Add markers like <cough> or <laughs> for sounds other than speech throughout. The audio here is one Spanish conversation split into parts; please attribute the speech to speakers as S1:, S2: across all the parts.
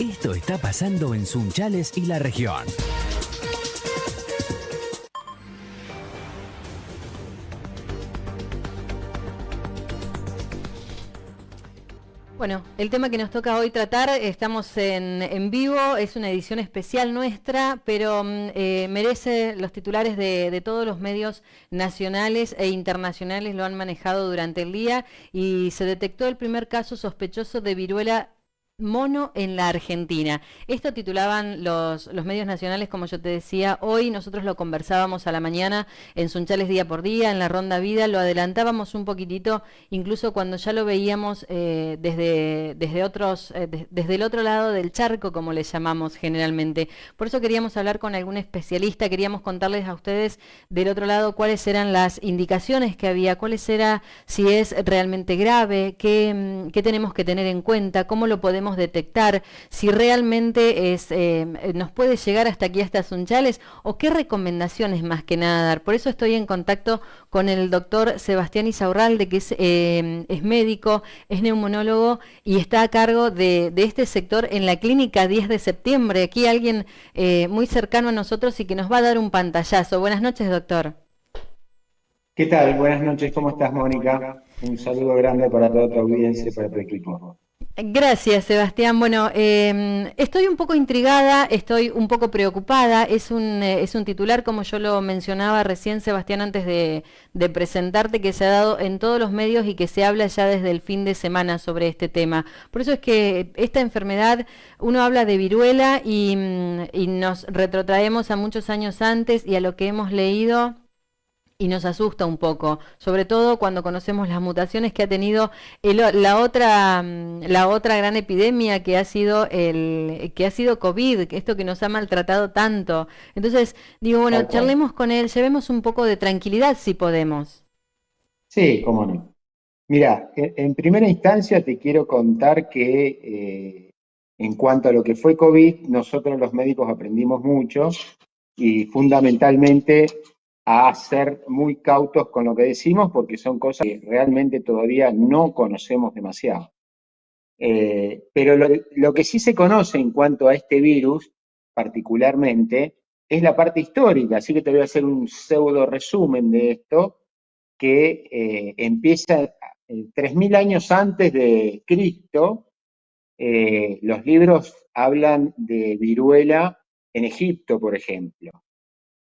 S1: Esto está pasando en Sunchales y la región.
S2: Bueno, el tema que nos toca hoy tratar, estamos en, vivo, es una edición especial nuestra, pero mm, eh, merece los titulares de, todos los medios nacionales e internacionales, lo han manejado durante el día y se detectó el primer caso sospechoso de viruela Mono en la Argentina. Esto titulaban los, los, medios nacionales, como yo te decía, hoy nosotros lo conversábamos a la mañana en Sunchales Día por Día, en la Ronda Vida, lo adelantábamos un poquitito, incluso cuando ya lo veíamos eh, desde, desde, otros, eh, desde el otro lado del charco, como le llamamos generalmente. Por eso queríamos hablar con algún especialista, queríamos contarles a ustedes del otro lado cuáles eran las indicaciones que había, cuáles era, si es realmente grave, qué, mm, qué tenemos que tener en cuenta, cómo lo podemos detectar, si realmente es, eh, nos puede llegar hasta aquí, hasta Sunchales, o qué recomendaciones más que nada dar. Por eso estoy en contacto con el doctor Sebastián Isaurralde, que es, eh, es médico, es neumonólogo y está a cargo de, este sector en la clínica 10 de septiembre. Aquí alguien eh, muy cercano a nosotros y que nos va a dar un pantallazo. Buenas noches, doctor.
S3: ¿Qué tal? Buenas noches, ¿cómo estás, Mónica? Un saludo grande para toda tu audiencia y para tu equipo.
S2: Gracias, Sebastián. Bueno, em, estoy un poco intrigada, estoy un poco preocupada. Es un, eh, es un titular, como yo lo mencionaba recién, Sebastián, antes de, presentarte, que se ha dado en todos los medios y que se habla ya desde el fin de semana sobre este tema. Por eso es que esta enfermedad, uno habla de viruela y, mm, y nos retrotraemos a muchos años antes y a lo que hemos leído y nos asusta un poco, sobre todo cuando conocemos las mutaciones que ha tenido la otra mm, la otra gran epidemia que ha sido el que ha sido COVID, esto que nos ha maltratado tanto. Entonces, digo, bueno, charlemos con él, llevemos un poco de tranquilidad si podemos.
S3: Sí, cómo no. Mira, en primera instancia te quiero contar que eh, en cuanto a lo que fue COVID, nosotros los médicos aprendimos mucho y fundamentalmente a ser muy cautos con lo que decimos porque son cosas que realmente todavía no conocemos demasiado. Eh, pero lo, que sí se conoce en cuanto a este virus, particularmente, es la parte histórica, así que te voy a hacer un pseudo resumen de esto, que eh, empieza 3.000 eh, años antes de Cristo, los libros hablan de viruela en Egipto, por ejemplo.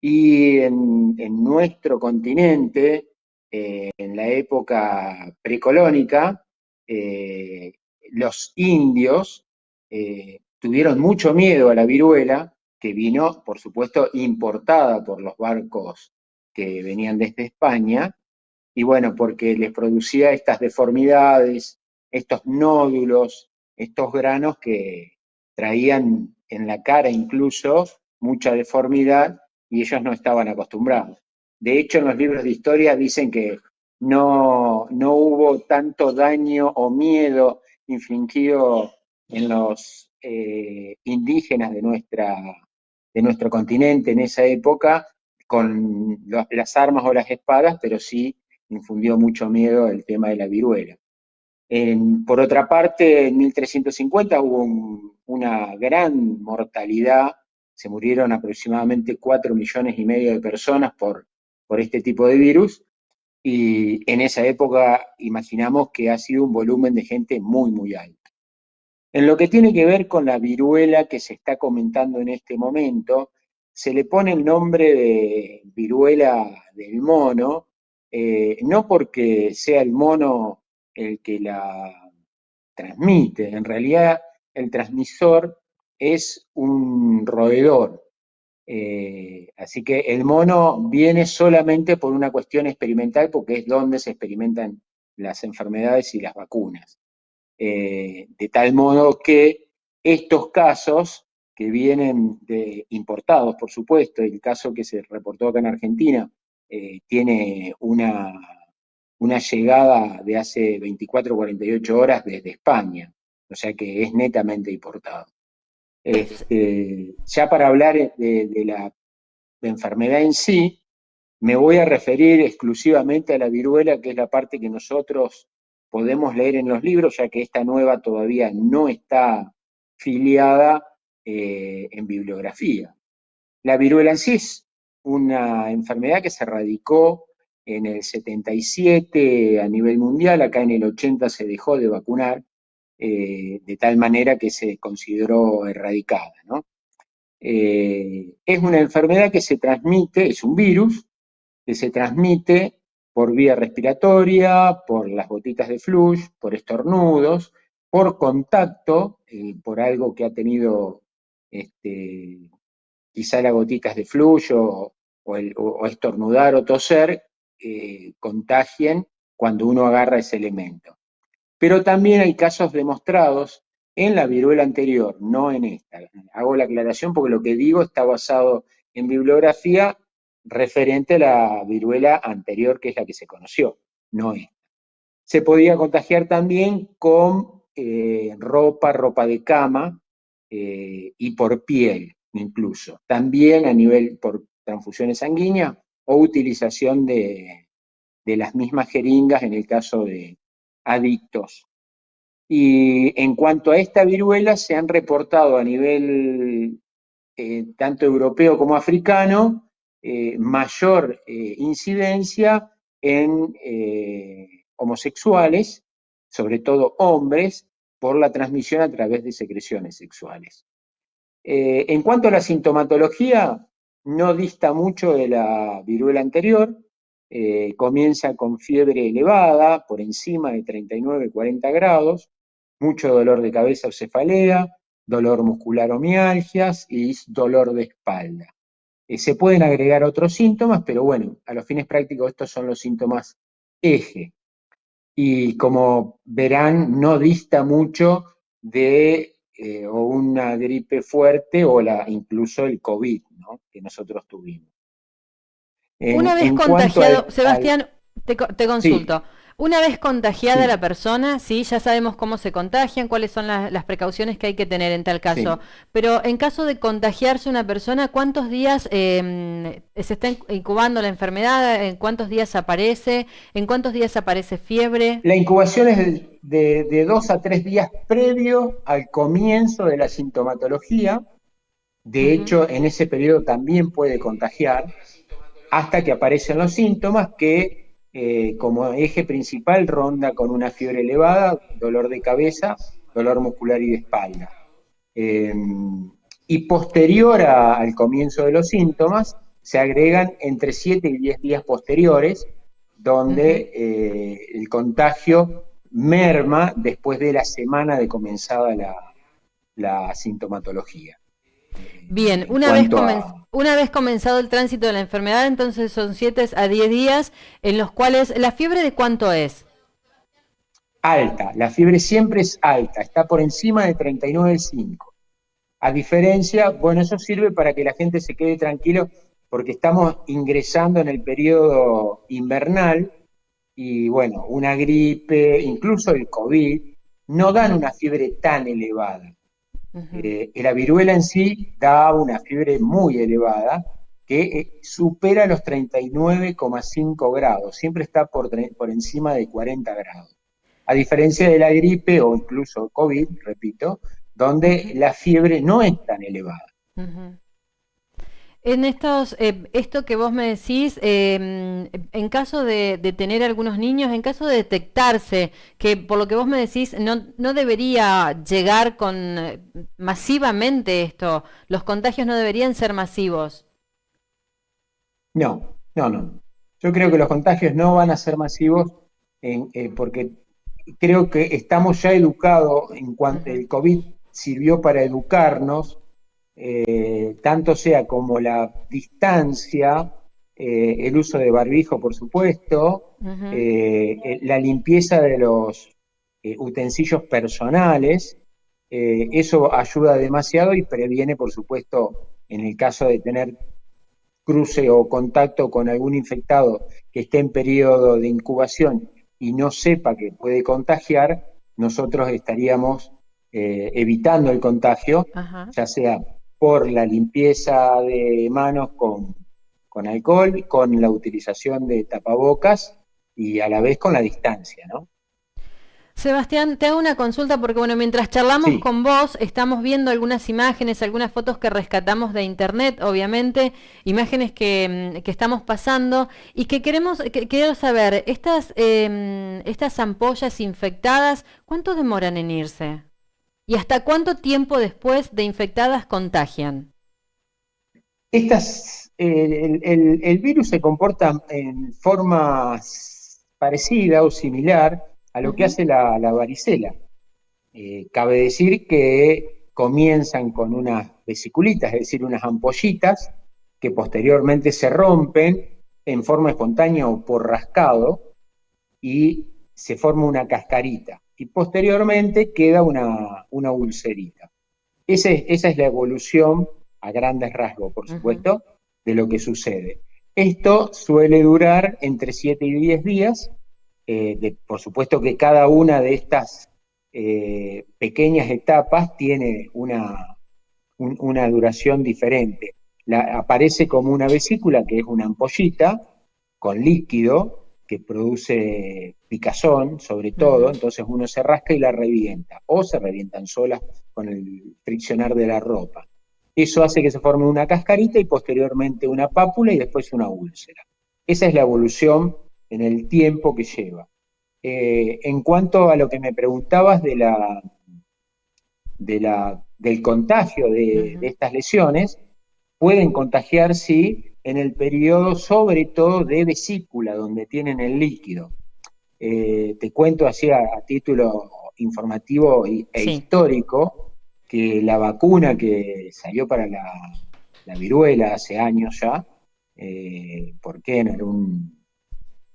S3: Y en, nuestro continente, eh, en la época precolónica, eh, los indios eh, tuvieron mucho miedo a la viruela, que vino, por supuesto, importada por los barcos que venían desde España, y bueno, porque les producía estas deformidades, estos nódulos, estos granos que traían en la cara incluso mucha deformidad y ellos no estaban acostumbrados. De hecho, en los libros de historia dicen que no, no hubo tanto daño o miedo infligido en los eh, indígenas de, nuestra, de nuestro continente en esa época con las armas o las espadas, pero sí infundió mucho miedo el tema de la viruela. por otra parte, en 1350 hubo una gran mortalidad se murieron aproximadamente 4 millones y medio de personas por, por este tipo de virus, y en esa época imaginamos que ha sido un volumen de gente muy, muy alto. En lo que tiene que ver con la viruela que se está comentando en este momento, se le pone el nombre de viruela del mono, eh, no porque sea el mono el que la transmite, en realidad el transmisor es un roedor. Eh, así que el mono viene solamente por una cuestión experimental porque es donde se experimentan las enfermedades y las vacunas. Eh, de tal modo que estos casos que vienen de, importados, por supuesto, el caso que se reportó acá en Argentina, eh, tiene una, una llegada de hace 24 o 48 horas desde España, o sea que es netamente importado. Este, ya para hablar de, la enfermedad en sí, me voy a referir exclusivamente a la viruela, que es la parte que nosotros podemos leer en los libros, ya que esta nueva todavía no está filiada eh, en bibliografía. La viruela en sí es una enfermedad que se radicó en el 77 a nivel mundial, acá en el 80 se dejó de vacunar, eh, de tal manera que se consideró erradicada. Eh, es una enfermedad que se transmite, es un virus, que se transmite por vía respiratoria, por las gotitas de flush, por estornudos, por contacto, eh, por algo que ha tenido este, quizá las gotitas de flush o, estornudar o toser, contagien cuando uno agarra ese elemento. Pero también hay casos demostrados en la viruela anterior, no en esta. Hago la aclaración porque lo que digo está basado en bibliografía referente a la viruela anterior, que es la que se conoció, no esta. Se podía contagiar también con eh, ropa, ropa de cama eh, y por piel incluso. También a nivel por transfusiones sanguíneas o utilización de, las mismas jeringas en el caso de adictos. Y en cuanto a esta viruela, se han reportado a nivel eh, tanto europeo como africano eh, mayor eh, incidencia en homosexuales, sobre todo hombres, por la transmisión a través de secreciones sexuales. en cuanto a la sintomatología, no dista mucho de la viruela anterior, eh, comienza con fiebre elevada, por encima de 39-40 grados, mucho dolor de cabeza o cefalea, dolor muscular o mialgias y dolor de espalda. Eh, se pueden agregar otros síntomas, pero bueno, a los fines prácticos estos son los síntomas eje. Y como verán, no dista mucho de eh, una gripe fuerte o la, incluso el COVID que nosotros tuvimos.
S2: Una vez contagiado, Sebastián, te, consulto. Una vez contagiada la persona, sí, ya sabemos cómo se contagian, cuáles son las, precauciones que hay que tener en tal caso. Pero en caso de contagiarse una persona, ¿cuántos días em, se está incubando la enfermedad? ¿En cuántos días aparece? ¿En cuántos días aparece fiebre?
S3: La incubación es de, dos a tres días previo al comienzo de la sintomatología. De hecho, en ese periodo también puede contagiar hasta que aparecen los síntomas que eh, como eje principal ronda con una fiebre elevada, dolor de cabeza, dolor muscular y de espalda. Eh, y posterior al comienzo de los síntomas, se agregan entre 7 y 10 días posteriores, donde eh, el contagio merma después de la semana de comenzada la sintomatología.
S2: Bien, una vez, una vez comenzado el tránsito de la enfermedad, entonces son 7 a 10 días en los cuales, ¿la fiebre de cuánto es?
S3: Alta, la fiebre siempre es alta, está por encima de 39,5. A diferencia, bueno, eso sirve para que la gente se quede tranquilo porque estamos ingresando en el periodo invernal y bueno, una gripe, incluso el COVID, no dan una fiebre tan elevada. Eh, la viruela en sí da una fiebre muy elevada que eh, supera los 39,5 grados, siempre está por, por encima de 40 grados. A diferencia de la gripe o incluso COVID, repito, donde la fiebre no es tan elevada.
S2: En estos, eh, esto que vos me decís, em, en caso de, tener algunos niños, en caso de detectarse, que por lo que vos me decís, no, no debería llegar con eh, masivamente esto, los contagios no deberían ser masivos.
S3: No, no, no. Yo creo que los contagios no van a ser masivos eh, porque creo que estamos ya educados en cuanto el COVID sirvió para educarnos eh, tanto sea como la distancia, eh, el uso de barbijo, por supuesto, eh, la limpieza de los utensilios personales, eso ayuda demasiado y previene, por supuesto, en el caso de tener cruce o contacto con algún infectado que esté en periodo de incubación y no sepa que puede contagiar, nosotros estaríamos evitando el contagio, ya sea por la limpieza de manos con, alcohol, con la utilización de tapabocas y a la vez con la distancia, ¿no?
S2: Sebastián, te hago una consulta porque, bueno, mientras charlamos con vos, estamos viendo algunas imágenes, algunas fotos que rescatamos de internet, obviamente, imágenes que, mm, estamos pasando y que queremos, que, quiero saber, estas, em, estas ampollas infectadas, ¿cuánto demoran en irse? ¿Y hasta cuánto tiempo después de infectadas contagian?
S3: Estas, el, el virus se comporta en forma parecida o similar a lo que hace la, varicela. Eh, cabe decir que comienzan con unas vesiculitas, es decir, unas ampollitas que posteriormente se rompen en forma espontánea o por rascado y se forma una cascarita y posteriormente queda una, ulcerita. esa es la evolución a grandes rasgos, por supuesto, de lo que sucede. Esto suele durar entre 7 y 10 días eh, por supuesto que cada una de estas eh, pequeñas etapas tiene una, una duración diferente. aparece como una vesícula, que es una ampollita con líquido que produce picazón, sobre todo, entonces uno se rasca y la revienta, o se revientan solas con el friccionar de la ropa. Eso hace que se forme una cascarita y posteriormente una pápula y después una úlcera. Esa es la evolución en el tiempo que lleva. Eh, en cuanto a lo que me preguntabas de la, de la, del contagio de, estas lesiones, pueden contagiar, sí, en el periodo sobre todo de vesícula, donde tienen el líquido. Eh, te cuento así a, título informativo e histórico que la vacuna que salió para la, viruela hace años ya, eh, ¿por qué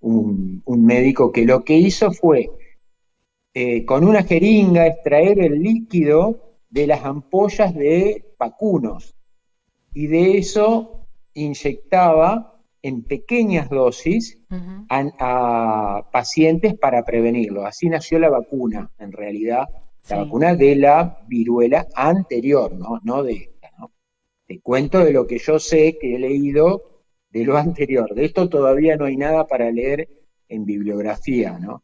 S3: un, médico que lo que hizo fue eh, con una jeringa extraer el líquido de las ampollas de vacunos. Y de eso inyectaba en pequeñas dosis a, pacientes para prevenirlo. Así nació la vacuna, en realidad, la vacuna de la viruela anterior, no, no de esta. ¿no? Te cuento de lo que yo sé, que he leído de lo <laughs> anterior. De esto todavía no hay nada para leer en bibliografía, ¿no?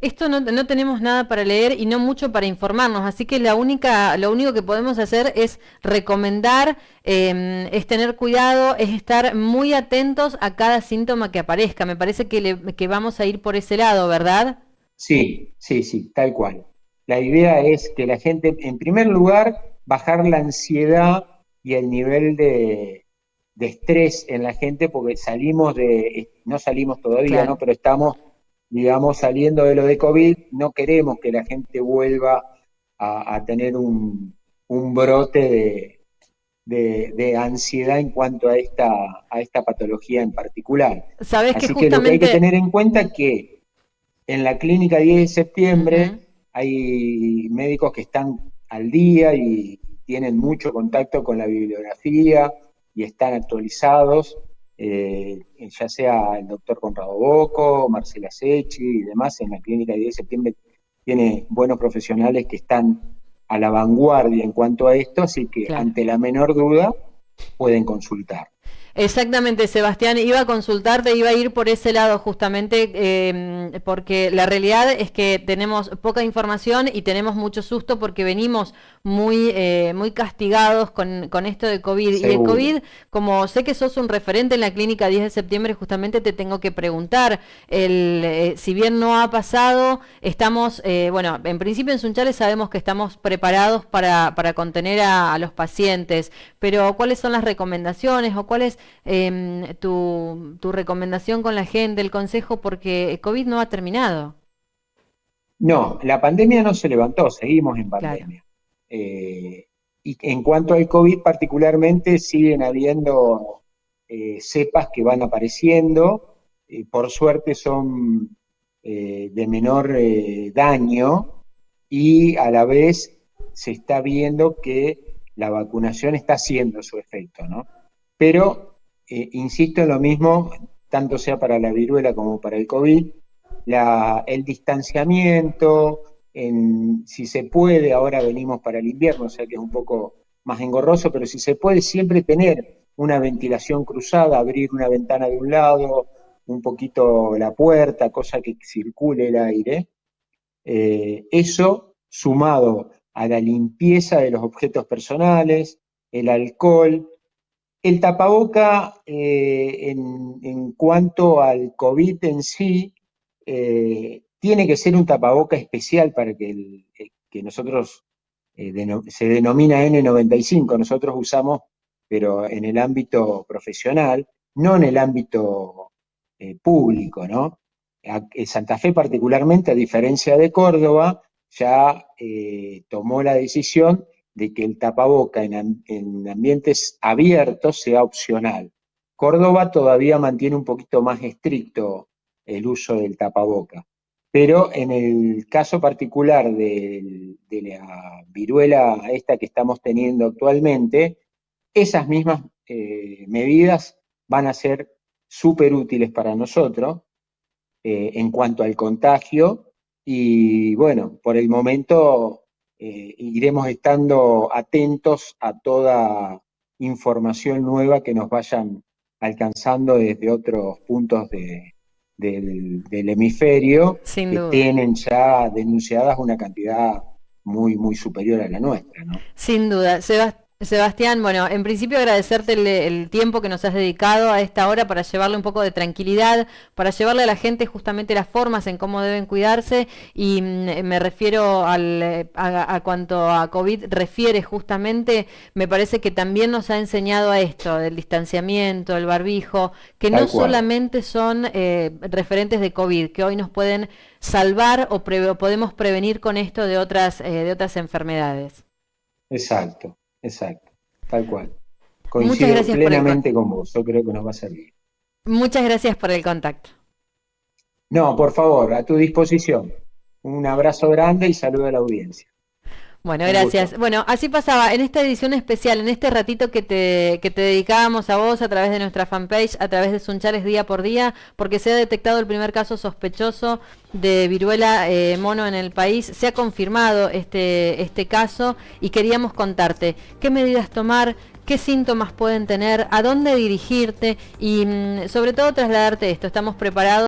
S2: Esto no, tenemos nada para leer y no mucho para informarnos, así que la única, lo único que podemos hacer es recomendar, em, es tener cuidado, es estar muy atentos a cada síntoma que aparezca. Me parece que, que vamos a ir por ese lado, ¿verdad?
S3: Sí, sí, sí, tal cual. La idea es que la gente, en primer lugar, bajar la ansiedad y el nivel de, de estrés en la gente porque salimos de, no salimos todavía, ¿no? Pero estamos, digamos, saliendo de lo de COVID, no queremos que la gente vuelva a, tener un, brote de, ansiedad en cuanto a esta, a esta patología en particular.
S2: ¿Sabes
S3: Así
S2: que,
S3: lo que hay que tener en cuenta que en la clínica 10 de septiembre hay médicos que están al día y tienen mucho contacto con la bibliografía, y están actualizados, eh, ya sea el doctor Conrado Boco, Marcela Sechi y demás, en la clínica de 10 de septiembre tiene buenos profesionales que están a la vanguardia en cuanto a esto, así que ante la menor duda pueden consultar.
S2: Exactamente, Sebastián, iba a consultarte, iba a ir por ese lado justamente, em, porque la realidad es que tenemos poca información y tenemos mucho susto porque venimos muy, eh, muy castigados con, esto de COVID. Y el COVID, como sé que sos un referente en la clínica 10 de septiembre, justamente te tengo que preguntar, el, eh, si bien no ha pasado, estamos, eh, bueno, en principio en Sunchales sabemos que estamos preparados para, para contener a, a los pacientes, pero ¿cuáles son las recomendaciones o cuáles Em, tu, recomendación con la gente, el consejo, porque COVID no ha terminado.
S3: No, la pandemia no se levantó, seguimos en pandemia. Eh, y en cuanto al COVID particularmente, siguen habiendo eh, cepas que van apareciendo, por suerte son eh, de menor daño y a la vez se está viendo que la vacunación está haciendo su efecto, ¿no? Pero eh, insisto en lo mismo, tanto sea para la viruela como para el COVID, el distanciamiento, si se puede, ahora venimos para el invierno, o sea que es un poco más engorroso, pero si se puede siempre tener una ventilación cruzada, abrir una ventana de un lado, un poquito la puerta, cosa que circule el aire, Eh, eso sumado a la limpieza de los objetos personales, el alcohol, el tapaboca eh, en, cuanto al COVID en sí, eh, tiene que ser un tapaboca especial para que, el, que nosotros se denomina N95, nosotros usamos, pero en el ámbito profesional, no en el ámbito público, ¿no? Santa Fe particularmente, a diferencia de Córdoba, ya eh, tomó la decisión de que el tapaboca en, ambientes abiertos sea opcional. Córdoba todavía mantiene un poquito más estricto el uso del tapaboca, pero en el caso particular de, la viruela esta que estamos teniendo actualmente, esas mismas eh, medidas van a ser súper útiles para nosotros eh, en cuanto al contagio y bueno, por el momento eh, iremos estando atentos a toda información nueva que nos vayan alcanzando desde otros puntos del, hemisferio que tienen ya denunciadas una cantidad muy, muy superior a la nuestra. ¿no?
S2: Sin duda. Sebastián. Sebastián, bueno, en principio agradecerte el, tiempo que nos has dedicado a esta hora para llevarle un poco de tranquilidad, para llevarle a la gente justamente las formas en cómo deben cuidarse y mm, me refiero al, a, cuanto a COVID refiere justamente, me parece que también nos ha enseñado a esto, del distanciamiento, el barbijo, que no solamente son eh, referentes de COVID, que hoy nos pueden salvar o, podemos prevenir con esto de otras, eh, de otras enfermedades.
S3: Exacto. Exacto, tal cual. Coincido plenamente con vos, yo creo que nos va a servir.
S2: Muchas gracias por el contacto.
S3: No, por favor, a tu disposición. Un abrazo grande y saludo a la audiencia.
S2: Bueno, gracias. Bueno, así pasaba en esta edición especial, en este ratito que te, que te dedicábamos a vos a través de nuestra fanpage, a través de Sunchales día por día, porque se ha detectado el primer caso sospechoso de viruela eh, mono en el país. Se ha confirmado este, este caso y queríamos contarte qué medidas tomar, qué síntomas pueden tener, a dónde dirigirte y mm, sobre todo trasladarte esto. Estamos preparados.